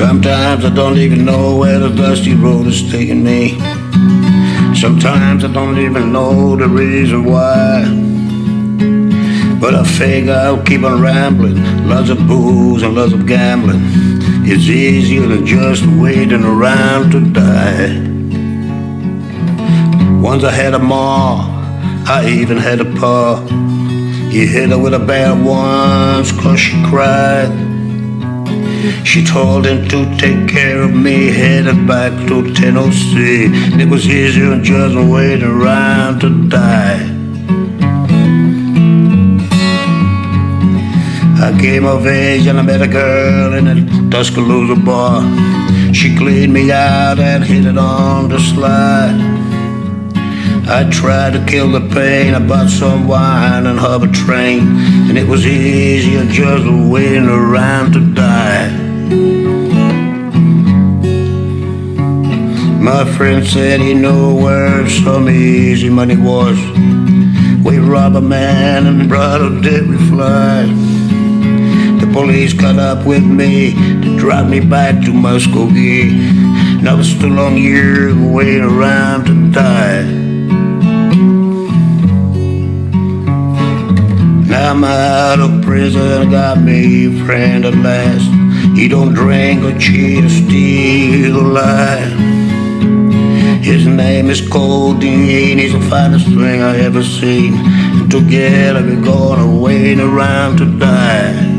Sometimes I don't even know where the dusty road is taking me. Sometimes I don't even know the reason why. But I figure I'll keep on rambling. Lots of booze and lots of gambling. It's easier than just waiting around to die. Once I had a ma, I even had a pa. He hit her with a bad once cause she cried. She told him to take care of me, headed back to Tennessee. And It was easier just waiting around to die. I came of age and I met a girl in a Tuscaloosa bar. She cleaned me out and hit it on the slide. I tried to kill the pain. I bought some wine and hub a train, and it was easier just waiting around to die. My friend said he knew where some easy money was. We robbed a man and brought a dead we fly. The police caught up with me to drive me back to Muskogee. And I was still on years waiting around to die. Now I'm out of prison, got me a friend at last. He don't drink or cheat or steal or lie. Name is Codeine, he's the finest thing I ever seen. and Together we're gonna wait around to die.